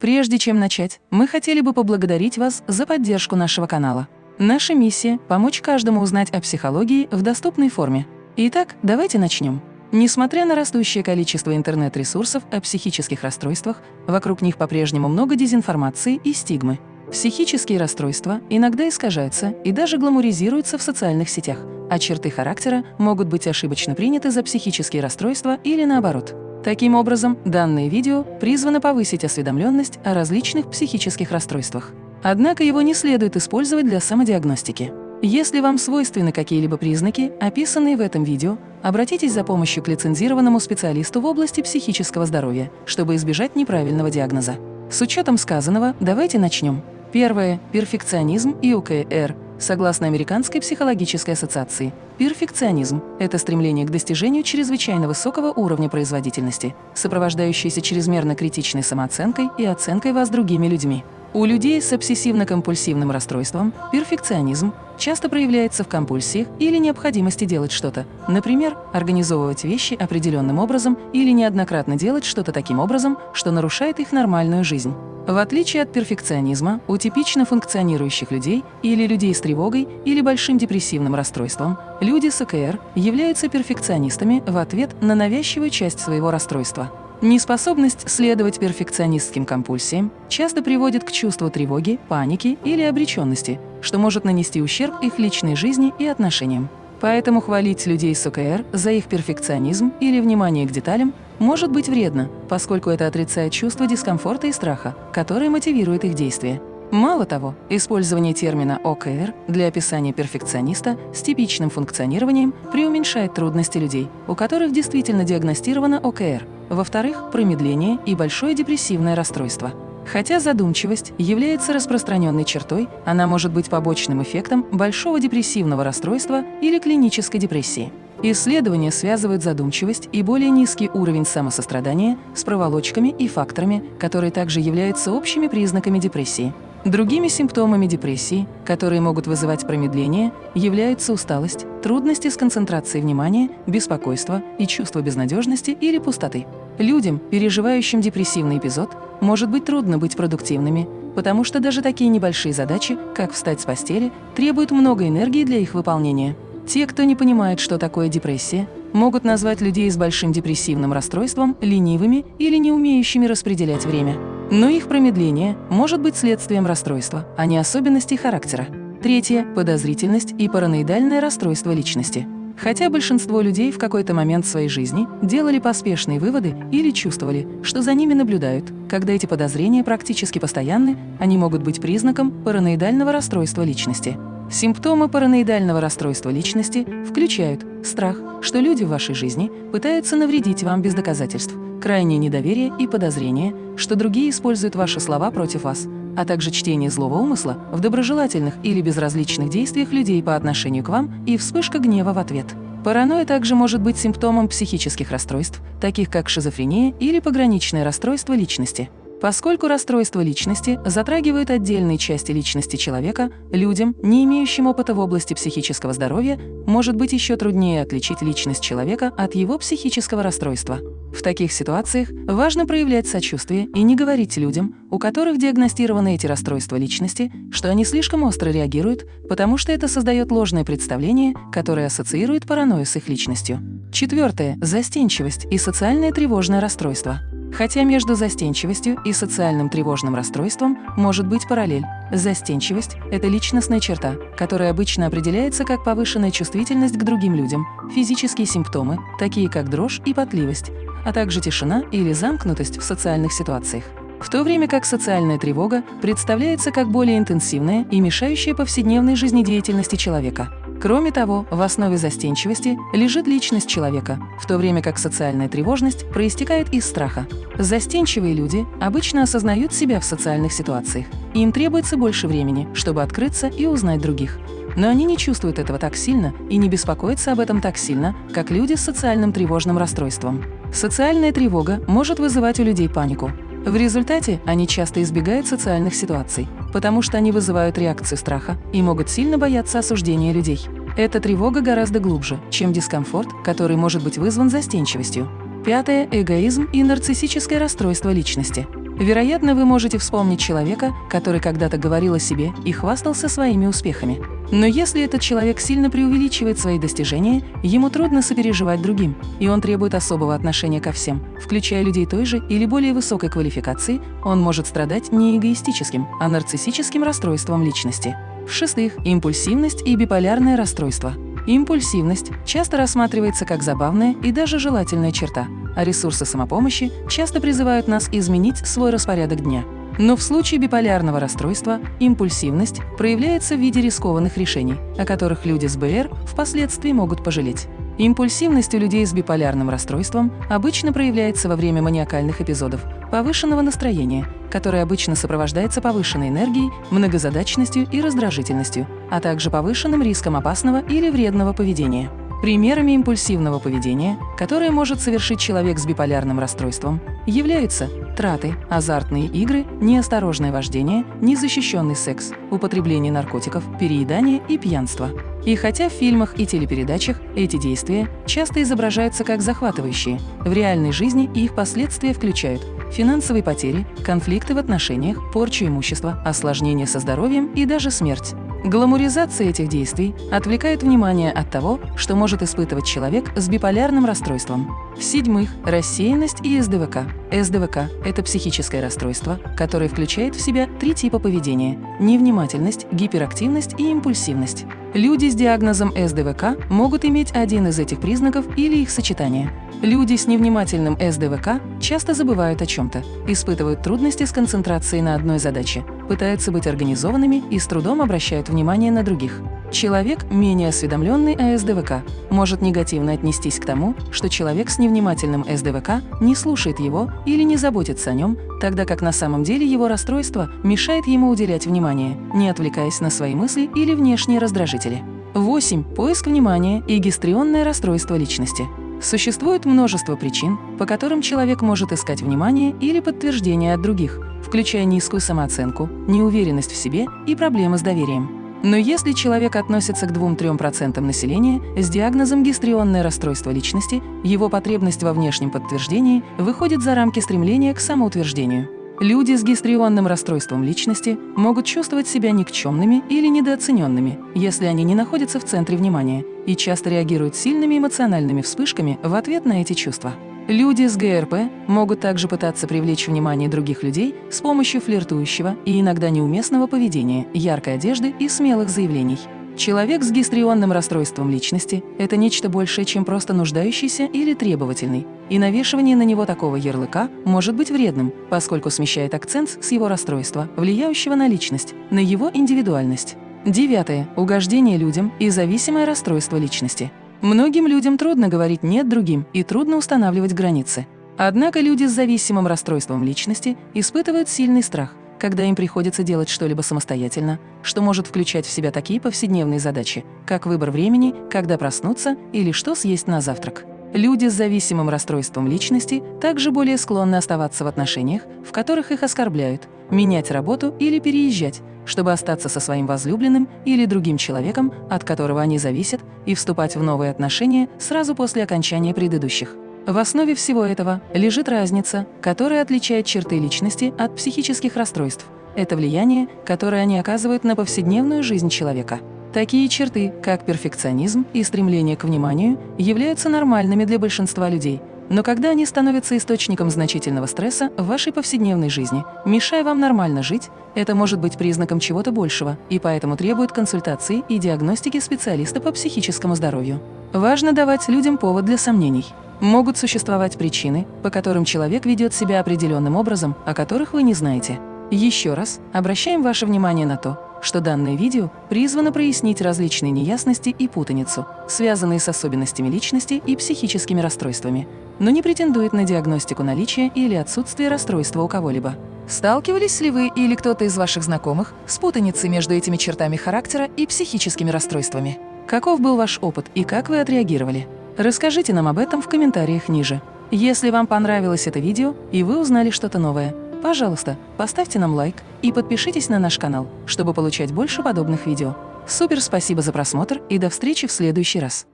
Прежде чем начать, мы хотели бы поблагодарить вас за поддержку нашего канала. Наша миссия – помочь каждому узнать о психологии в доступной форме. Итак, давайте начнем. Несмотря на растущее количество интернет-ресурсов о психических расстройствах, вокруг них по-прежнему много дезинформации и стигмы. Психические расстройства иногда искажаются и даже гламуризируются в социальных сетях, а черты характера могут быть ошибочно приняты за психические расстройства или наоборот. Таким образом, данное видео призвано повысить осведомленность о различных психических расстройствах. Однако его не следует использовать для самодиагностики. Если вам свойственны какие-либо признаки, описанные в этом видео, обратитесь за помощью к лицензированному специалисту в области психического здоровья, чтобы избежать неправильного диагноза. С учетом сказанного, давайте начнем. Первое. Перфекционизм и УКР Согласно Американской психологической ассоциации, перфекционизм – это стремление к достижению чрезвычайно высокого уровня производительности, сопровождающееся чрезмерно критичной самооценкой и оценкой вас другими людьми. У людей с обсессивно-компульсивным расстройством перфекционизм часто проявляется в компульсиях или необходимости делать что-то, например, организовывать вещи определенным образом или неоднократно делать что-то таким образом, что нарушает их нормальную жизнь. В отличие от перфекционизма, у типично функционирующих людей или людей с тревогой или большим депрессивным расстройством, люди с ОКР являются перфекционистами в ответ на навязчивую часть своего расстройства. Неспособность следовать перфекционистским компульсиям часто приводит к чувству тревоги, паники или обреченности, что может нанести ущерб их личной жизни и отношениям. Поэтому хвалить людей с ОКР за их перфекционизм или внимание к деталям может быть вредно, поскольку это отрицает чувство дискомфорта и страха, которое мотивирует их действия. Мало того, использование термина ОКР для описания перфекциониста с типичным функционированием преуменьшает трудности людей, у которых действительно диагностировано ОКР – во-вторых, промедление и большое депрессивное расстройство. Хотя задумчивость является распространенной чертой, она может быть побочным эффектом большого депрессивного расстройства или клинической депрессии. Исследования связывают задумчивость и более низкий уровень самосострадания с проволочками и факторами, которые также являются общими признаками депрессии. Другими симптомами депрессии, которые могут вызывать промедление, являются усталость, трудности с концентрацией внимания, беспокойство и чувство безнадежности или пустоты. Людям, переживающим депрессивный эпизод, может быть трудно быть продуктивными, потому что даже такие небольшие задачи, как встать с постели, требуют много энергии для их выполнения. Те, кто не понимает, что такое депрессия, могут назвать людей с большим депрессивным расстройством ленивыми или не умеющими распределять время. Но их промедление может быть следствием расстройства, а не особенностей характера. Третье – подозрительность и параноидальное расстройство личности. Хотя большинство людей в какой-то момент своей жизни делали поспешные выводы или чувствовали, что за ними наблюдают, когда эти подозрения практически постоянны, они могут быть признаком параноидального расстройства личности. Симптомы параноидального расстройства личности включают страх, что люди в вашей жизни пытаются навредить вам без доказательств, крайнее недоверие и подозрение, что другие используют ваши слова против вас, а также чтение злого умысла в доброжелательных или безразличных действиях людей по отношению к вам и вспышка гнева в ответ. Паранойя также может быть симптомом психических расстройств, таких как шизофрения или пограничное расстройство личности. Поскольку расстройство личности затрагивает отдельные части личности человека, людям, не имеющим опыта в области психического здоровья, может быть еще труднее отличить личность человека от его психического расстройства. В таких ситуациях важно проявлять сочувствие и не говорить людям, у которых диагностированы эти расстройства личности, что они слишком остро реагируют, потому что это создает ложное представление, которое ассоциирует паранойю с их личностью. Четвертое – застенчивость и социальное тревожное расстройство. Хотя между застенчивостью и социальным тревожным расстройством может быть параллель. Застенчивость – это личностная черта, которая обычно определяется как повышенная чувствительность к другим людям, физические симптомы, такие как дрожь и потливость, а также тишина или замкнутость в социальных ситуациях. В то время как социальная тревога представляется как более интенсивная и мешающая повседневной жизнедеятельности человека. Кроме того, в основе застенчивости лежит личность человека, в то время как социальная тревожность проистекает из страха. Застенчивые люди обычно осознают себя в социальных ситуациях. Им требуется больше времени, чтобы открыться и узнать других. Но они не чувствуют этого так сильно и не беспокоятся об этом так сильно, как люди с социальным тревожным расстройством. Социальная тревога может вызывать у людей панику. В результате они часто избегают социальных ситуаций, потому что они вызывают реакцию страха и могут сильно бояться осуждения людей. Эта тревога гораздо глубже, чем дискомфорт, который может быть вызван застенчивостью. Пятое – эгоизм и нарциссическое расстройство личности. Вероятно, вы можете вспомнить человека, который когда-то говорил о себе и хвастался своими успехами. Но если этот человек сильно преувеличивает свои достижения, ему трудно сопереживать другим, и он требует особого отношения ко всем, включая людей той же или более высокой квалификации, он может страдать не эгоистическим, а нарциссическим расстройством личности. В-шестых, импульсивность и биполярное расстройство. Импульсивность часто рассматривается как забавная и даже желательная черта, а ресурсы самопомощи часто призывают нас изменить свой распорядок дня. Но в случае биполярного расстройства импульсивность проявляется в виде рискованных решений, о которых люди с БР впоследствии могут пожалеть. Импульсивность у людей с биполярным расстройством обычно проявляется во время маниакальных эпизодов повышенного настроения, которое обычно сопровождается повышенной энергией, многозадачностью и раздражительностью, а также повышенным риском опасного или вредного поведения. Примерами импульсивного поведения, которое может совершить человек с биполярным расстройством, являются траты, азартные игры, неосторожное вождение, незащищенный секс, употребление наркотиков, переедание и пьянство. И хотя в фильмах и телепередачах эти действия часто изображаются как захватывающие, в реальной жизни их последствия включают финансовые потери, конфликты в отношениях, порчу имущества, осложнения со здоровьем и даже смерть. Гламуризация этих действий отвлекает внимание от того, что может испытывать человек с биполярным расстройством. В-седьмых, рассеянность и СДВК. СДВК – это психическое расстройство, которое включает в себя три типа поведения – невнимательность, гиперактивность и импульсивность. Люди с диагнозом СДВК могут иметь один из этих признаков или их сочетание. Люди с невнимательным СДВК часто забывают о чем-то, испытывают трудности с концентрацией на одной задаче, пытаются быть организованными и с трудом обращают внимание на других. Человек, менее осведомленный о СДВК, может негативно отнестись к тому, что человек с невнимательным СДВК не слушает его или не заботится о нем, тогда как на самом деле его расстройство мешает ему уделять внимание, не отвлекаясь на свои мысли или внешние раздражители. 8. Поиск внимания и гистрионное расстройство личности. Существует множество причин, по которым человек может искать внимание или подтверждение от других, включая низкую самооценку, неуверенность в себе и проблемы с доверием. Но если человек относится к 2-3% населения с диагнозом гистрионное расстройство личности, его потребность во внешнем подтверждении выходит за рамки стремления к самоутверждению. Люди с гистрионным расстройством личности могут чувствовать себя никчемными или недооцененными, если они не находятся в центре внимания и часто реагируют сильными эмоциональными вспышками в ответ на эти чувства. Люди с ГРП могут также пытаться привлечь внимание других людей с помощью флиртующего и иногда неуместного поведения, яркой одежды и смелых заявлений. Человек с гистрионным расстройством личности – это нечто большее, чем просто нуждающийся или требовательный, и навешивание на него такого ярлыка может быть вредным, поскольку смещает акцент с его расстройства, влияющего на личность, на его индивидуальность. Девятое. Угождение людям и зависимое расстройство личности. Многим людям трудно говорить «нет» другим и трудно устанавливать границы. Однако люди с зависимым расстройством личности испытывают сильный страх, когда им приходится делать что-либо самостоятельно, что может включать в себя такие повседневные задачи, как выбор времени, когда проснуться или что съесть на завтрак. Люди с зависимым расстройством личности также более склонны оставаться в отношениях, в которых их оскорбляют, менять работу или переезжать, чтобы остаться со своим возлюбленным или другим человеком, от которого они зависят, и вступать в новые отношения сразу после окончания предыдущих. В основе всего этого лежит разница, которая отличает черты личности от психических расстройств. Это влияние, которое они оказывают на повседневную жизнь человека. Такие черты, как перфекционизм и стремление к вниманию, являются нормальными для большинства людей, но когда они становятся источником значительного стресса в вашей повседневной жизни, мешая вам нормально жить, это может быть признаком чего-то большего и поэтому требует консультации и диагностики специалиста по психическому здоровью. Важно давать людям повод для сомнений. Могут существовать причины, по которым человек ведет себя определенным образом, о которых вы не знаете. Еще раз обращаем ваше внимание на то, что данное видео призвано прояснить различные неясности и путаницу, связанные с особенностями личности и психическими расстройствами, но не претендует на диагностику наличия или отсутствия расстройства у кого-либо. Сталкивались ли вы или кто-то из ваших знакомых с путаницей между этими чертами характера и психическими расстройствами? Каков был ваш опыт и как вы отреагировали? Расскажите нам об этом в комментариях ниже. Если вам понравилось это видео и вы узнали что-то новое, пожалуйста, поставьте нам лайк и подпишитесь на наш канал, чтобы получать больше подобных видео. Супер спасибо за просмотр и до встречи в следующий раз.